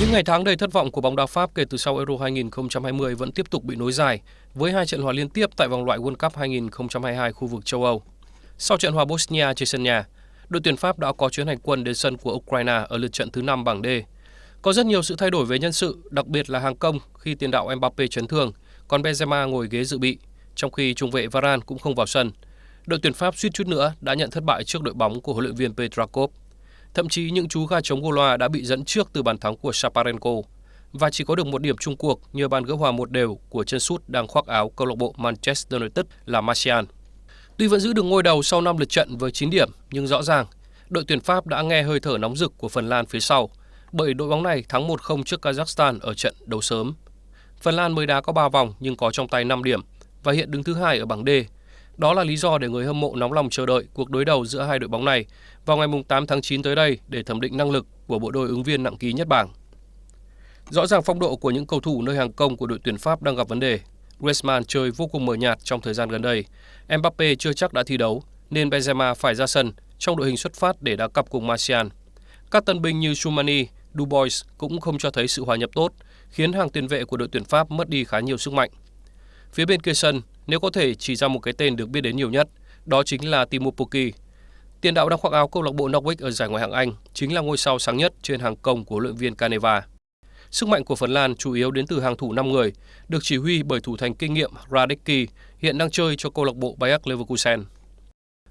Những ngày tháng đầy thất vọng của bóng đá Pháp kể từ sau Euro 2020 vẫn tiếp tục bị nối dài với hai trận hòa liên tiếp tại vòng loại World Cup 2022 khu vực châu Âu. Sau trận hòa Bosnia trên sân nhà, đội tuyển Pháp đã có chuyến hành quân đến sân của Ukraine ở lượt trận thứ 5 bảng D. Có rất nhiều sự thay đổi về nhân sự, đặc biệt là hàng công khi tiền đạo Mbappe chấn thương, còn Benzema ngồi ghế dự bị, trong khi trung vệ Varane cũng không vào sân. Đội tuyển Pháp suýt chút nữa đã nhận thất bại trước đội bóng của huấn luyện viên Petrakov. Thậm chí những chú gà chống Goloa đã bị dẫn trước từ bàn thắng của Shaparenko và chỉ có được một điểm chung cuộc nhờ bàn gỡ hòa một đều của chân sút đang khoác áo câu lạc bộ Manchester United là Martial. Tuy vẫn giữ được ngôi đầu sau 5 lượt trận với 9 điểm, nhưng rõ ràng đội tuyển Pháp đã nghe hơi thở nóng rực của Phần Lan phía sau, bởi đội bóng này thắng 1-0 trước Kazakhstan ở trận đấu sớm. Phần Lan mới đá có 3 vòng nhưng có trong tay 5 điểm và hiện đứng thứ hai ở bảng D đó là lý do để người hâm mộ nóng lòng chờ đợi cuộc đối đầu giữa hai đội bóng này vào ngày 8 tháng 9 tới đây để thẩm định năng lực của bộ đôi ứng viên nặng ký nhất bảng. Rõ ràng phong độ của những cầu thủ nơi hàng công của đội tuyển Pháp đang gặp vấn đề. Griezmann chơi vô cùng mờ nhạt trong thời gian gần đây. Mbappe chưa chắc đã thi đấu, nên Benzema phải ra sân trong đội hình xuất phát để đá cặp cùng Martial. Các tân binh như Sumani, Dubois cũng không cho thấy sự hòa nhập tốt, khiến hàng tiền vệ của đội tuyển Pháp mất đi khá nhiều sức mạnh. Phía bên kia sân, nếu có thể chỉ ra một cái tên được biết đến nhiều nhất, đó chính là Timo Pukki. Tiền đạo đang khoác áo câu lạc bộ Norwich ở giải Ngoại hạng Anh chính là ngôi sao sáng nhất trên hàng công của huấn luyện viên Caneva. Sức mạnh của Phần Lan chủ yếu đến từ hàng thủ 5 người, được chỉ huy bởi thủ thành kinh nghiệm Radecki, hiện đang chơi cho câu lạc bộ Bayer Leverkusen.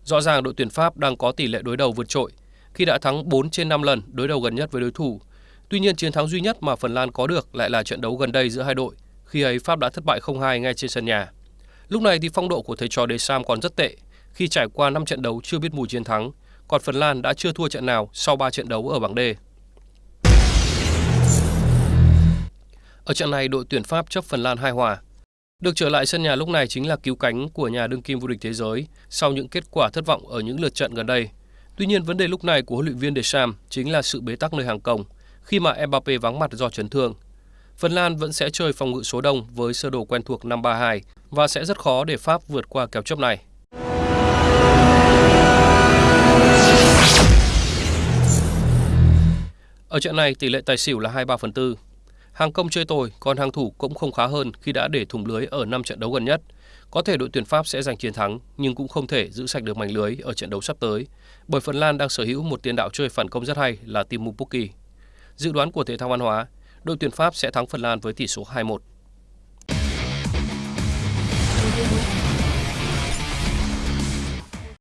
Rõ ràng đội tuyển Pháp đang có tỷ lệ đối đầu vượt trội khi đã thắng 4 trên 5 lần đối đầu gần nhất với đối thủ. Tuy nhiên chiến thắng duy nhất mà Phần Lan có được lại là trận đấu gần đây giữa hai đội, khi ấy Pháp đã thất bại 0-2 ngay trên sân nhà. Lúc này thì phong độ của thầy trò Sam còn rất tệ khi trải qua 5 trận đấu chưa biết mùi chiến thắng, còn Phần Lan đã chưa thua trận nào sau 3 trận đấu ở bảng D. Ở trận này, đội tuyển Pháp chấp Phần Lan hai hòa. Được trở lại sân nhà lúc này chính là cứu cánh của nhà đương kim vô địch thế giới sau những kết quả thất vọng ở những lượt trận gần đây. Tuy nhiên, vấn đề lúc này của huấn luyện viên Deschamps chính là sự bế tắc nơi hàng công khi mà Mbappe vắng mặt do chấn thương. Phần Lan vẫn sẽ chơi phòng ngự số đông với sơ đồ quen thuộc 5-3-2 và sẽ rất khó để Pháp vượt qua kèo chấp này. Ở trận này, tỷ lệ tài xỉu là 23 phần 4. Hàng công chơi tồi, còn hàng thủ cũng không khá hơn khi đã để thủng lưới ở 5 trận đấu gần nhất. Có thể đội tuyển Pháp sẽ giành chiến thắng, nhưng cũng không thể giữ sạch được mảnh lưới ở trận đấu sắp tới, bởi Phần Lan đang sở hữu một tiền đạo chơi phản công rất hay là Timu Pukki. Dự đoán của Thể thao Văn hóa, đội tuyển Pháp sẽ thắng Phần Lan với tỷ số 2-1.